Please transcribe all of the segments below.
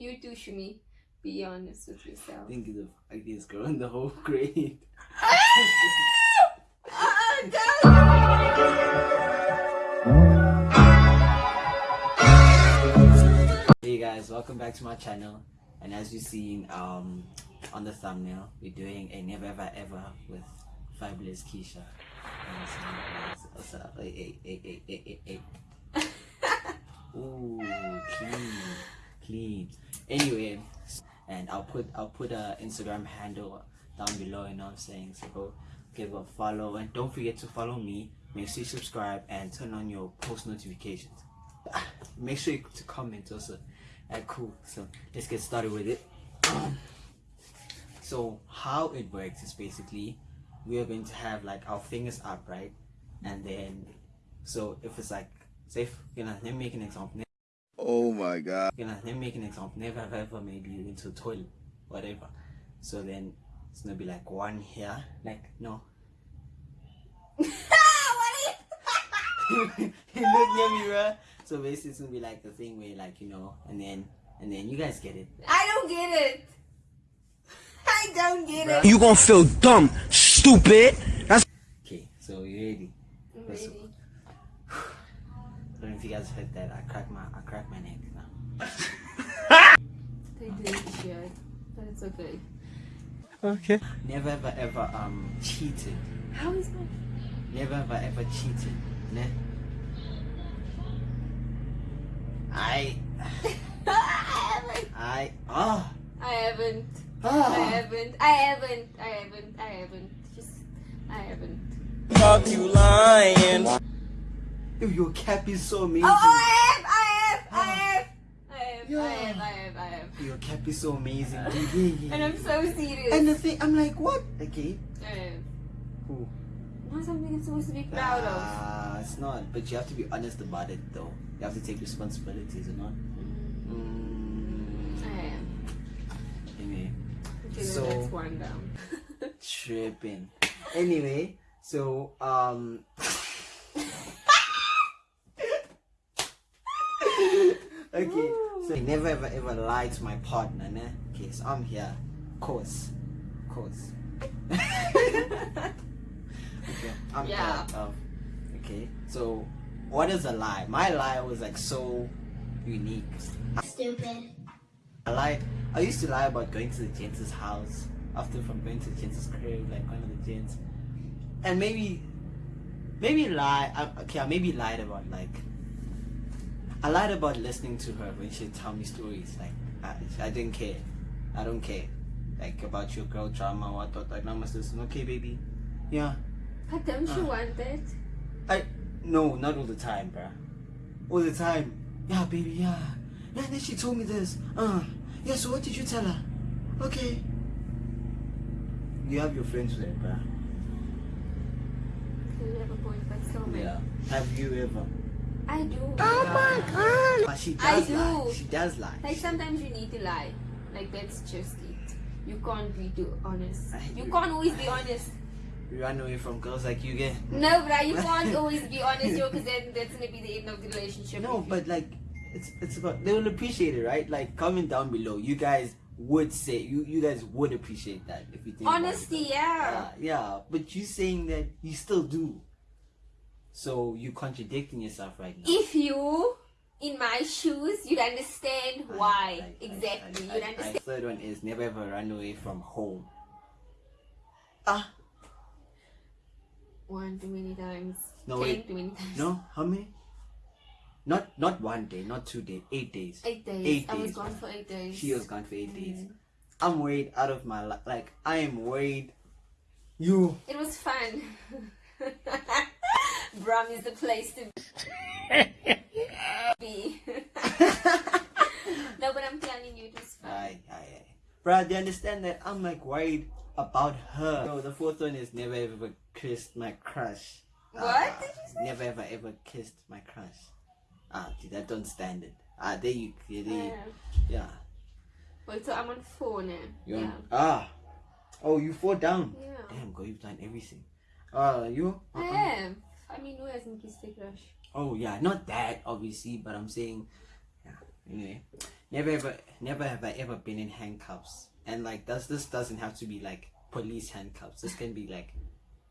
You too, Shumi. Be honest with yourself. I think the ugliest girl in the whole grade. Hey guys, welcome back to my channel. And as you've seen um, on the thumbnail, we're doing a never ever ever with fabulous Keisha. And so, what's up? Hey, hey, hey, hey, hey, hey, hey. Ooh, clean, clean. Anyway, and I'll put I'll put a Instagram handle down below. You know what I'm saying? So go give a follow and don't forget to follow me. Make sure you subscribe and turn on your post notifications. Ah, Make sure you to comment also. Alright, cool. So let's get started with it. so how it works is basically we are going to have like our fingers up, right? And then so if it's like say if, you know, let me make an example. Oh my god. You know, let me make an example. Never have ever maybe you went to the toilet, whatever. So then it's gonna be like one here, like no. you look near me, bro. So basically, it's gonna be like the thing where, like, you know, and then, and then you guys get it. I don't get it. I don't get it. You gonna feel dumb, stupid. That's Okay, so you ready? I'm ready. I don't know if you guys heard that. I cracked my, I cracked my neck now. They did shit, but it's okay. okay. Never ever ever um cheated. How is my? Never ever ever cheated. Ne? I, I haven't. I, I haven't. Oh. I haven't. I haven't. I haven't. I haven't. Just. I haven't. Fuck you lying. Yo, your cap is so amazing. Oh, I have. I have. I have. I have. Yeah. I have. I have. I have. Your cap is so amazing. dude. Yeah, yeah. And I'm so serious. And the thing, I'm like, what? Okay. I have. Cool. Not something I'm supposed to be proud of. Ah, it's not. But you have to be honest about it, though. You have to take responsibilities, or not? Mm, I am. anyway, Okay, So- that's one down. tripping. Anyway, so um. okay, so I never ever ever lie to my partner, ne? Okay, so I'm here, course, course. okay, I'm Yeah. here. Um, okay, so what is a lie? My lie was like so unique. Stupid. I lie. I used to lie about going to the gent's house after from going to the gent's crib, like one of the gents, and maybe, maybe lie. I, okay, I maybe lied about like. I lied about listening to her when she'd tell me stories. Like I, I didn't care. I don't care. Like about your girl drama, I thought like, must listen. Okay, baby. Yeah. But don't you Ah. want it? I no, not all the time, bruh. All the time. Yeah, baby, yeah. Yeah, and then she told me this. Uh, yeah, so what did you tell her? Okay. You have your friends there, bruh. You have a but still. Yeah. Have you ever? I do. Oh my god. But she I does do. lie. She does lie. Like sometimes you need to lie. Like that's just it. You can't be too honest. I You agree. can't always be honest. You run away from girls like you get. No, but you can't always be honest, yo, because then that's gonna be the end of the relationship. No, if you- but like, it's it's about they will appreciate it, right? Like, comment down below. You guys would say you you guys would appreciate that if you think about it. honesty, Yeah, yeah. yeah, but you saying that you still do. So you contradicting yourself right now. If you in my shoes, you'd understand I- why I- exactly. You'd understand. third one is never ever run away from home. Ah, One too many times. No, Ten wait. too many times. no, how many? Not not one day, not two days, eight days. Eight days. Eight I was gone for eight days. She was gone for eight days. Mm. I'm worried out of my life. Like I am worried. You. It was fun. Brum is the place to be. no, but I'm telling you, it was fun. Aye, aye, aye. Bruh, they understand that I'm like worried about her. So the fourth one is never ever kissed my crush. What Ah, did you say? Never ever ever kissed my crush. Ah, dude, that don't stand it. Ah, there you, there you, Yeah. yeah. Wait, so I'm on four now. You yeah. want- ah. Oh, you fall down. Yeah. Damn, girl, you've done everything. Uh, you? I Uh-uh. am. I mean, who hasn't kissed a crush? Oh yeah, not that obviously, but I'm saying, yeah, Anyway, never ever, never have I ever been in handcuffs. And like, does this doesn't have to be like police handcuffs. This can be like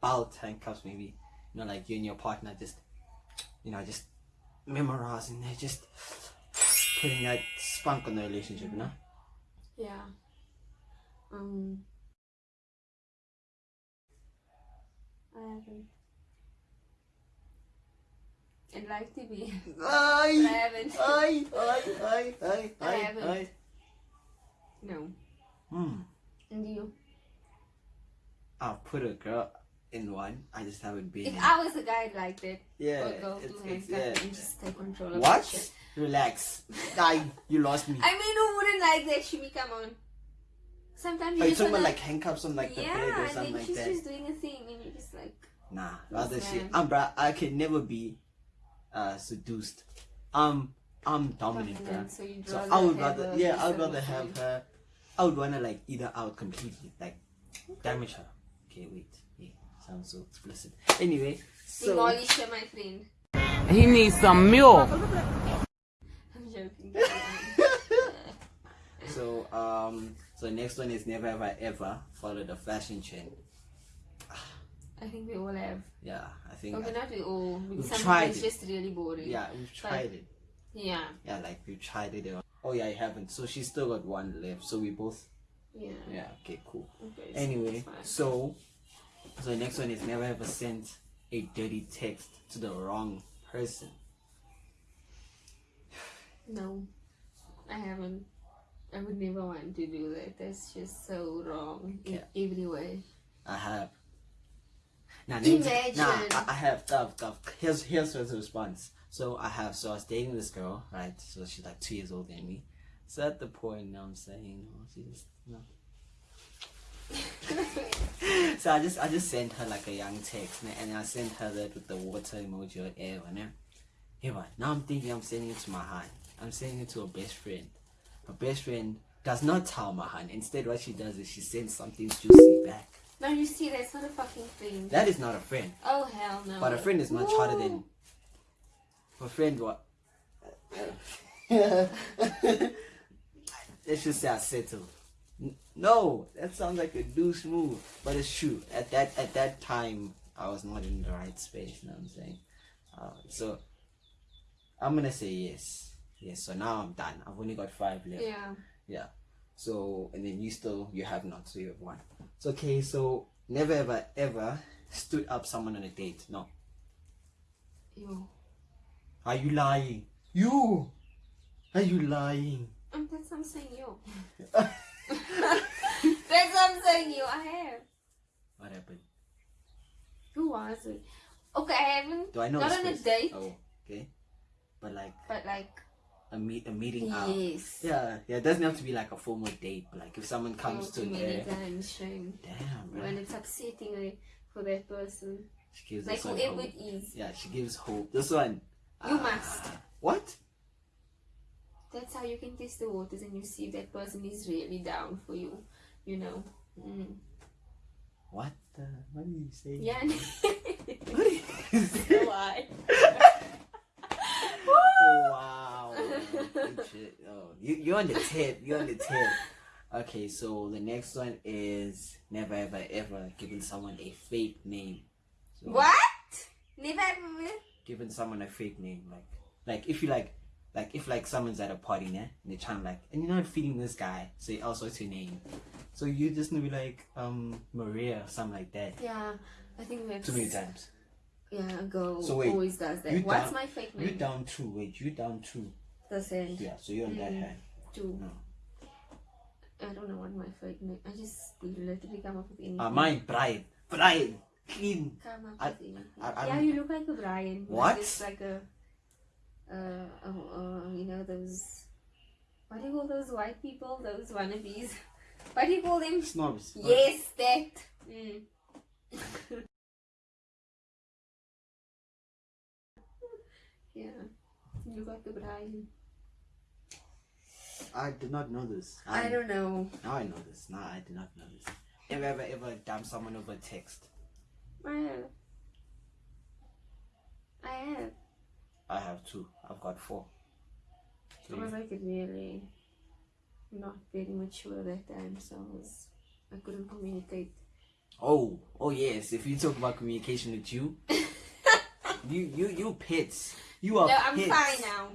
belt handcuffs, maybe. You know, like you and your partner just, you know, just memorizing. They're just putting that spunk on the relationship. You know. Yeah. Um. I haven't. I'd like to be. but I Aye, haven't. aye, aye, aye, aye, I haven't. No. Hmm. And you? I'll put a girl in one. I just haven't been. If in. I was a guy like that, yeah, or go it's, to it's, handcuff yeah. and just take control of What? shit. Relax. Die. You lost me. I mean, who wouldn't like that, Shimi? Come on. Sometimes you Are you talking about wanna- like handcuffs on like the yeah, bed or and something like she's just doing a thing, and you're just like, Nah, rather shit. I'm bruh, I can never be uh seduced. Um I'm dominant, bruh. dominant, so So I would rather yeah, I would rather have her I would wanna like either out completely, like damage her. Okay, wait. Yeah, sounds so explicit. Anyway, so demolish her, my friend. He needs some milk. I'm joking. so um so next one is never ever ever follow the fashion trend. I think we all have. Yeah, I think Okay, not we all. We've tried it's it. just really boring. yeah, we've tried it. Yeah. Yeah, like we've tried it. Oh yeah, I haven't. So she's still got one left. So we both Yeah. yeah, okay, cool. Okay, Anyway, so so the next one is never ever sent a dirty text to the wrong person. No, I haven't. I would never want to do that. That's just so wrong in Yeah. every way. I have. Now, Imagine. Nah, I, I have. Tough, tough. Here's here's his response. So I have. So I was dating this girl, right? So she's like two years older than me. So at the point, now I'm saying, oh, she just no. so I just I just sent her like a young text, and I sent her that with the water emoji or whatever. né. Yeah, but now I'm thinking I'm sending it to Mahan. I'm sending it to her best friend. Her best friend does not tell Mahan. Instead, what she does is she sends something juicy back. No, you see, that's not a fucking thing. That is not a friend. Oh hell no. But a friend is much harder than. A friend, what? Let's just say I settled. No, that sounds like a douche move, but it's true. At that at that time, I was not in the right space. You know what I'm saying? Uh, so I'm gonna say yes, yes. So now I'm done. I've only got five left. Yeah. Yeah. So and then you still you have not, so you have one. It's okay. So never ever ever stood up someone on a date. No. Yo. Are you lying? You. Are you lying? Um, that's what I'm saying, you. that's what I'm saying, you, I have. What happened? Who was it? Okay, I haven't. Do I know? Not on a date, Oh, okay. But like but like, a meet a meeting out. yes. Yeah, yeah. It doesn't have to be like a formal date. But like if someone comes Oh, to there, times, shame. damn. When it's upsetting eh, for that person. She gives Like whoever hope. it is. Yeah, she gives hope. This one. You ah, must. What? That's how you can test the waters and you see if that person is really down for you. You know. Mm. What the? What are you saying? Yeah. What are you saying? Why? Oh, wow. Good shit. Oh, you, you're on the tip. You're on the tip. Okay, so the next one is never ever ever giving someone a fake name. So, What? Never ever. Giving someone a fake name, like, like if you like, like if like someone's at a party, né, and they're trying to like, and you're not feeding this guy, so you also what's your name? So you just gonna be like, um, Maria, or something like that. Yeah, I think that's. Too many times. Yeah, a girl So wait, always does that. What's down- my fake name? You down two. Wait, you down two. The sand. Yeah, so you're on that hand. Two. No. I don't know what my fake name. I just literally come up with anything. Uh, mine, Brian. Brian. Clean. Come up I- with anything. I- I'm- yeah, you look like a Brian. What? It's like a. Uh, uh, uh, you know those. What do you call those white people? Those wannabes. What do you call them? Snobs. Yes, that. Mm. yeah, you got the Brian. I did not know this. I don't know. Now I know this. Now I did not know this. Ever, ever, ever dump someone over text? I have. I have. I have two. I've got four. I was like really not very mature that time, so I was I couldn't communicate. Oh, oh yes. If you talk about communication with you, you you you pits. You are No, I'm pits. fine now.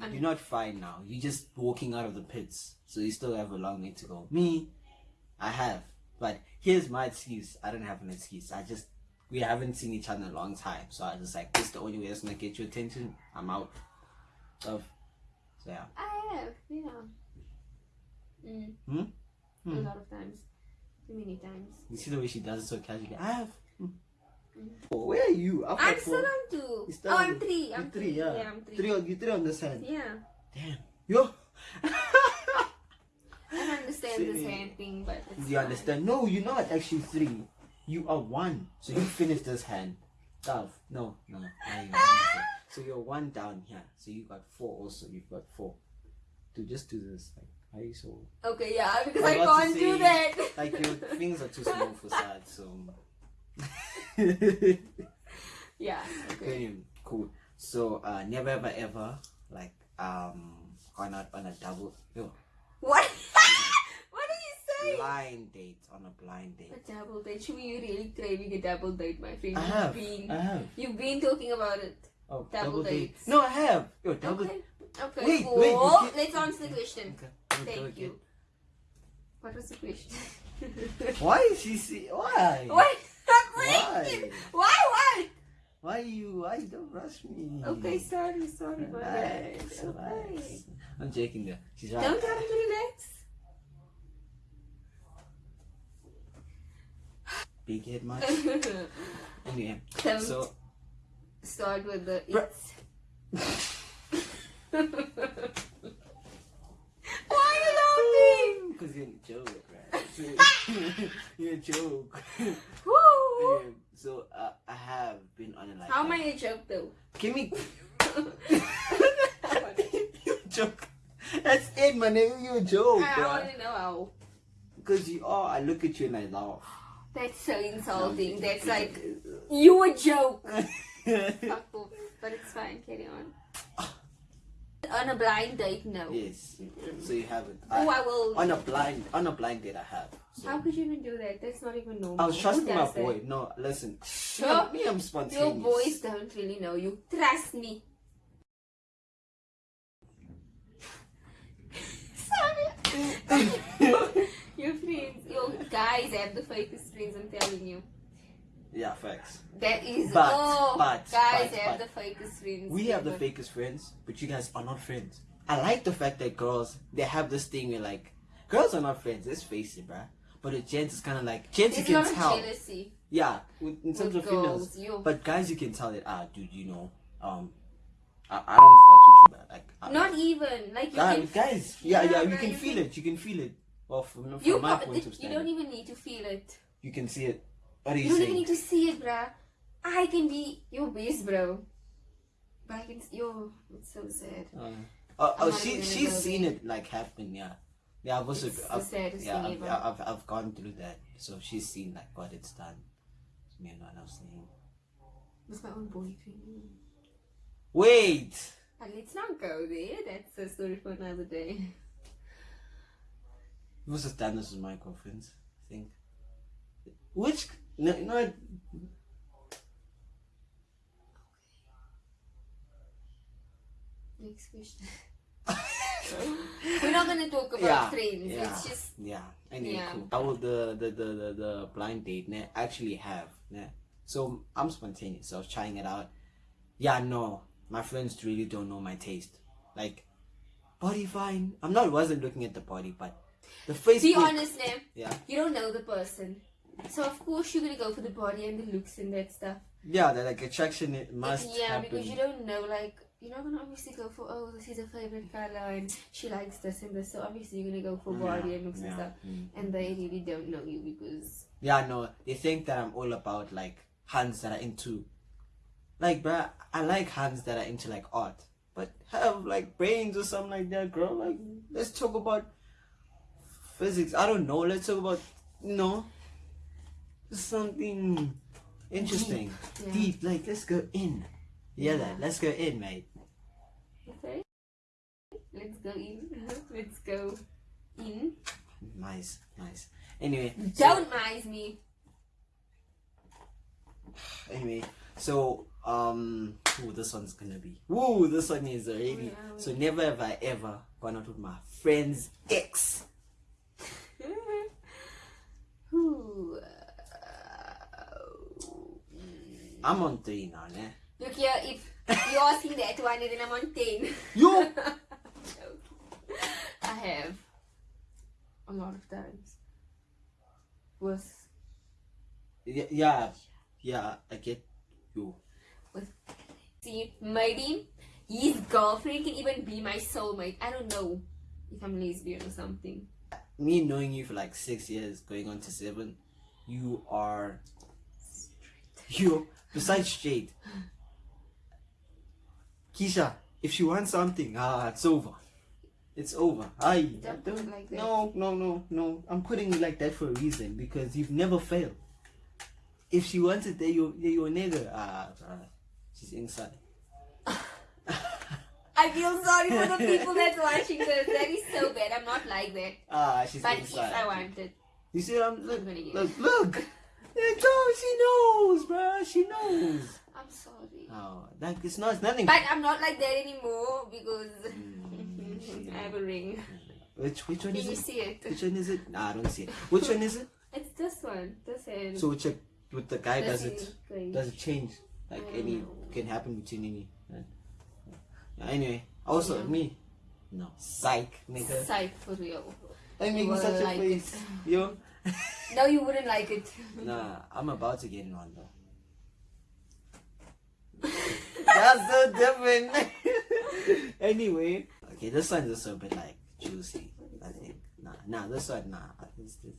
You're not fine now. You're just walking out of the pits. So you still have a long way to go. Me, I have. But here's my excuse. I don't have an excuse. I just we haven't seen each other in a long time. So I just like this is the only way that's gonna get your attention. I'm out. Of so yeah. I have, yeah. Mm. Hmm? A Hmm. lot of times. Too many times. You see the way she does it so casually. I have. Hmm. Oh, where are you? I'm still on two. Oh, I'm three. I'm three, three. yeah. I'm three. Three on you three on this hand. Yeah. Damn. Yo. I don't understand this Silly. hand thing, but it's you fine. understand? No, you're not actually three. You are one. So you finished this hand. Dove. No, no. now you understand. so you're one down here. So you got four also. You've got four. To just do this. Like, you so Okay, yeah, because I I, was about to can't do that. like your fingers are too small for sad, so yeah. Okay. Okay, cool. So uh never ever ever like um gone out on a double yo, What? what did you say? blind date on a blind date. A double date. Should we really craving a double date, my friend? I You've been, I have. you've been talking about it. Oh, Double dates. No, I have. Yo, double. Okay. Okay. Wait, cool. wait, you can't- Let's answer the question. Okay. Thank again. you. What was the question? Why is she see? Why? What? Why? Why? What? Why you? Why you don't rush me? Okay, sorry, sorry, my bad. Relax, Okay. I'm joking there. She's right. Don't tell him to relax. Big head much. anyway, Don't so start with the it's. Why are you laughing? because you're a joke, right? you're a joke. Um, so uh, I have been on a like. How am I a joke though? Give me. you joke. That's it, my nigga. You a joke, I bro. to know how. Because you are. I look at you and I laugh. That's so insulting. That's like you a joke. Fuck off. But it's fine. Carry on. On a blind date, no. yes. So you haven't. Oh, I, I will. on a blind on a blind date, I have. So. How could you even do that? That's not even normal. I was Who trusting my does that? boy. No, listen. Sure. Me, I'm spontaneous. Your boys don't really know you. Trust me. Sorry. your friends, your guys have the fakest friends. I'm telling you. Yeah, facts. That is. But- oh, but- guys but- have but- the fakest friends. We have the fakest friends, but you guys are not friends. I like the fact that girls they have this thing where like girls are not friends. Let's face it, bruh. But with gents, it's kind of like gents you can tell. jealousy. Yeah, with, in terms with of females. You But guys, you can tell that ah, dude, you know, um, I, I don't fuck with you, bruh. Like, I, not even like you guys, can. guys, yeah, Yeah, yeah, you can you feel can- it. You can feel it. Well, from, from You, my point of view, you don't even need to feel it. you can see it. What are you, You don't even need to see it, bruh. I can be your best bro. But I can. Yo, it's so sad. Uh, oh, oh she she's seen it like happen. Yeah, yeah. I've also It's I've, yeah, I've, ever. I've, I've gone through that. So she's seen like what it's done. Me and what I was saying. With my own boyfriend. Wait. But let's not go there. That's a story for another day. It was done this with my girlfriends. I think. Which no no. I- Next question. We're not gonna talk about Yeah, friends. yeah. It's just Yeah. Anyway, Yeah. cool. I will the the the the, the blind date ne, actually have ne. So I'm spontaneous. So I was trying it out. Yeah, no, my friends really don't know my taste. Like body fine. I'm not wasn't looking at the body, but the face. be honest, Nam. Yeah. You don't know the person. So of course you're gonna go for the body and the looks and that stuff. Yeah, that like attraction it must yeah, happen. because you don't know like you're not gonna obviously go for oh this is a favorite color and she likes this and this. So obviously you're gonna go for body and looks and stuff. Mm. And they really don't know you because Yeah, no, they think that I'm all about like hands that are into, like, bruh, I like hands that are into like art, but have like brains or something like that, girl. Like, let's talk about physics. I don't know. Let's talk about, you know, something interesting, Yeah. deep. Like, let's go in. Yeah, that. Let's go in, mate. okay. Let's go in. Let's go in. Nice, nice. Anyway, Don't mind me. anyway, so um, ooh, this one's gonna be. Woo, this one is already. Yeah. So never have I ever gone out with my friend's ex. I'm on three now, ne? Look here, if you're asking that one, then I'm on 10. You. I have. A lot of times. With, yeah, yeah, yeah. I get you. with, see, maybe his girlfriend can even be my soulmate. I don't know if I'm lesbian or something. Me knowing you for like six years, going on to seven, you are. You besides Jade. Keisha, if she wants something, ah, it's over. It's over. I Don't it like that. No, no, no, no. I'm putting it like that for a reason because you've never failed. If she wants it, there you, there you a nigga. Ah, bruh. she's inside. I feel sorry for the people that's watching this. That is so bad. I'm not like that. Ah, she's But inside. if I wanted, You see, I'm look, I'm look, look. It's all she knows, bruh. She knows. I'm sorry. Oh, that it's not. It's nothing. But I'm not like that anymore because Mm, I have a ring. Which which one Can is you it? see it? Which one is it? Nah, I don't see it. Which one is it? It's this one. This hand. So which with the guy does it? great. Does it change? Like any can happen between any. right? Yeah, anyway, also Yeah. me. No, psych, nigga. Sight for real. I'm making such a like face. Yo. No, you wouldn't like it. Nah, I'm about to get in one though. That's so different. anyway, okay, this one's also a bit like juicy. I think. Nah, nah, this one, nah. This, this.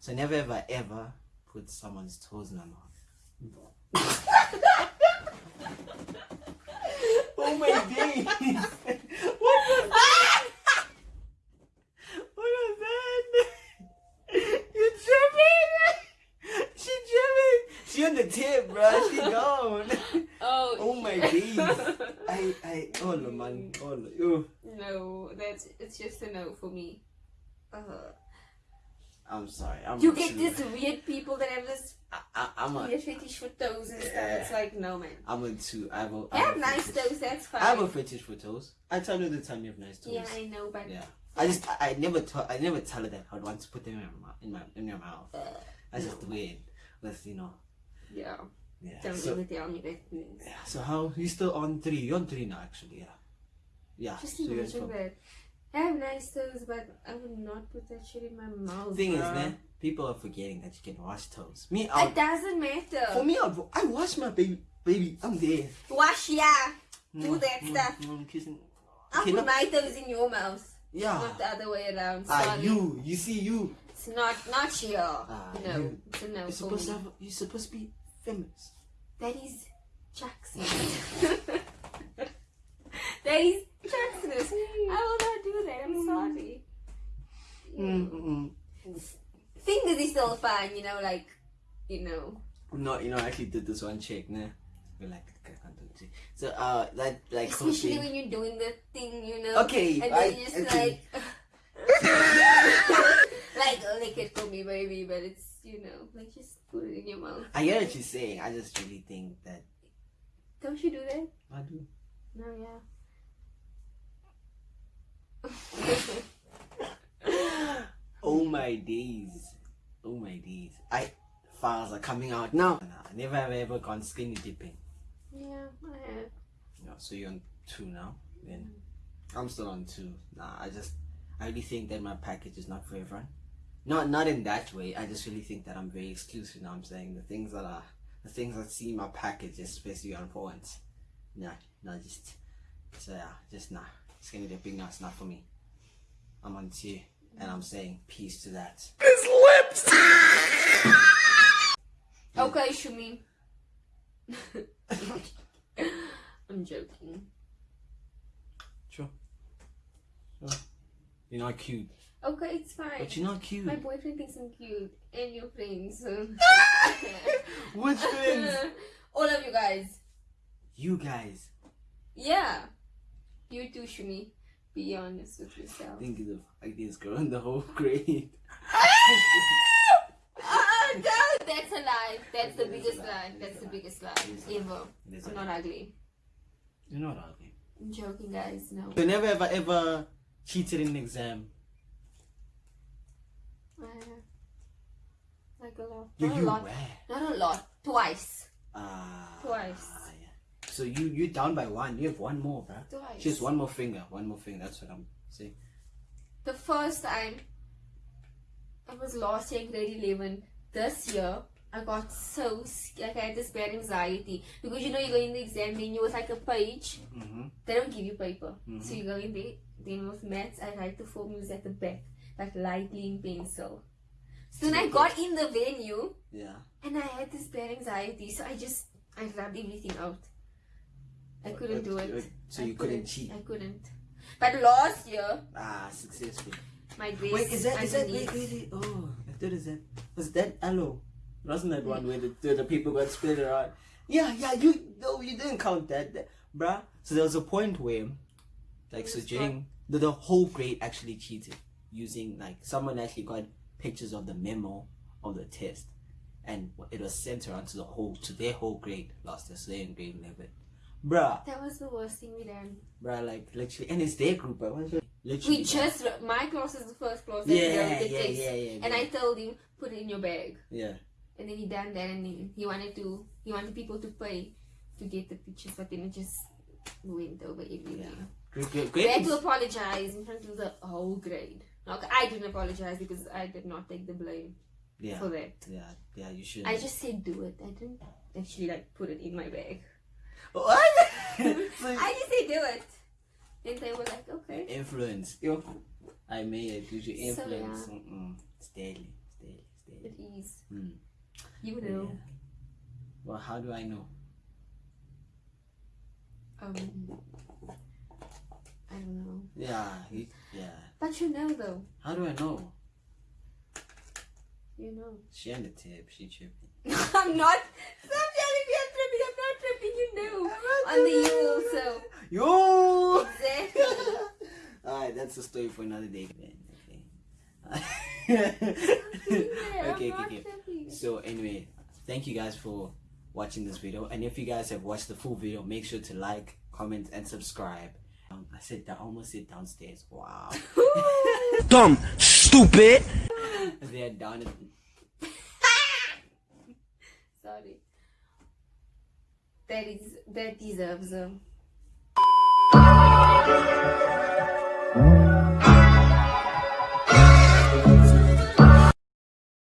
So never ever ever put someone's toes in my mouth. oh my days! what was that? What was that? You tripping? She tripping. She on the tip, bro. She gone. Oh. Oh my days. I, I, oh no, man. Oh no. No, that's it's just a no for me. Uh, I'm sorry. I'm you get these weird people that have this I, I, I'm a, weird fetish for toes and stuff. It's like no man. I'm a two. I have a, I Have have nice fetish. toes, that's fine. I have a fetish for toes. I tell you the time you have nice toes. yeah, I know, but Yeah. I just, I, I never, tell, I never tell her that I'd want to put them in my, mouth- in my, in your mouth. uh, That's just weird. With you know. Yeah. Yeah. So, even tell me that yeah. So how you still on three? You're on three now, actually. Yeah. Yeah. Just so imagine that. I have nice toes, but I would not put that shit in my mouth. Thing is, man, people are forgetting that you can wash toes. Me, It I'll, doesn't matter. for me, I'll, I wash my baby. Baby, I'm there. Wash, yeah. Do Mm, that mm, stuff. mm, kissing. I'll Okay, put my toes in your mouth. Yeah. Not the other way around. Ah, Sorry. you, you see, you. It's not not here. Ah, no, you. it's a no You're supposed to have. You're supposed to be feminist. That is Jackson. that is Jackson. I will not do that. I'm sorry. Mm-mm. Fingers is still fine, you know, like, you know. No, you know, I actually did this one check, nah. We're like, I can't do it. So, uh, that, like, Especially hoping- when you're doing the thing, you know. Okay, And I- then you just okay. like. like, lick it for me, baby, but it's, you know, like, just put it in your mouth. I get what you're saying. I just really think that Don't you do that? I do. No, yeah. Oh my days. Oh my days. I files are coming out now. I never have ever gone skinny dipping. yeah, I have. No, so you're on two now. Then I'm still on two. Nah, I just I really think that my package is not for everyone. Not not in that way. I just really think that I'm very exclusive. Now I'm saying the things that are the things that see my package, especially on points. Nah, no, just so yeah, uh, just nah. Skinny dipping, no, it's not for me. I'm on two, and I'm saying peace to that. His lips. Okay, Shumi. I'm joking. Sure. Sure. You're not cute, Okay, it's fine. but you're not cute. My boyfriend thinks I'm cute, and your friends. Which friends? All of you guys. You guys. Yeah. You too, Shumi. Be honest with yourself. Think the funniest girl in the whole grade. Ah, oh no, that's a lie. That's the It is a biggest lie. That's the biggest lie It is a lie. ever. It is a I'm not ugly. You're not ugly. I'm joking, guys. No. You never ever ever cheated in an exam. I have. Like a lot. You, Not a lot. were. Not a lot. Twice. Ah. Twice. yeah. So you you down by one. You have one more, bruh. Twice. Just one more finger. One more finger. That's what I'm saying. The first time I was last year grade 11. This year, I got so sc- like I had this bad anxiety because you know you go in the exam menu with like a page. Mm-hmm. They don't give you paper, Mhm. so you go in there. Then with maths, I write the formulas at the back, like lightly in pencil. So then I got in the venue Yeah. and I had this bad anxiety, so I just I rubbed everything out. I couldn't do it. So I you couldn't cheat. I couldn't. But last year, Ah, successful. my grades. Wait, is that is that wait, wait, wait. Oh, I thought is that was that hello? Wasn't that one where the, the, the people got split around? Yeah, yeah. You no, you didn't count that, that bruh. So there was a point where, like, so Who's during the, the whole grade actually cheated using like someone actually got pictures of the memo of the test, and it was sent around to the whole to their whole grade last year. So they're in grade eleven, bruh, That was the worst thing we done. bruh. Like literally, and it's their group, but literally. We just my class is the first class that yeah, the yeah, test. yeah, yeah, And yeah. I told him put it in your bag, yeah. and then he done that, and he, he wanted to he wanted people to pay to get the pictures, but then it just went over everything. Yeah. Great, great, We had great. to apologize in front of the whole grade. Like I didn't apologize because I did not take the blame Yeah, for that. yeah, yeah. You should. I just said do it. I didn't actually like put it in my bag. what? so, I just said do it. And they were like, okay. influence. Yo, I made it. Did you So, influence? yeah. Mm-mm. It's daily. It's daily. It's daily. It is. Hmm. You know. Yeah. Well, how do I know? Um, I don't know. Yeah, you, yeah. But you know though. How do I know? You know. She on the tip. She tripping. I'm not. Stop telling me I'm tripping. I'm not tripping. You know. On the you also. Yo. Exactly. All right, that's a story for another day. Yeah, Okay. I'm okay, okay. So anyway, thank you guys for watching this video. And if you guys have watched the full video, make sure to like, comment, and subscribe. Um, I said that I almost sit downstairs. Wow. Dumb, stupid. They're down. At, Sorry. That is that deserves a.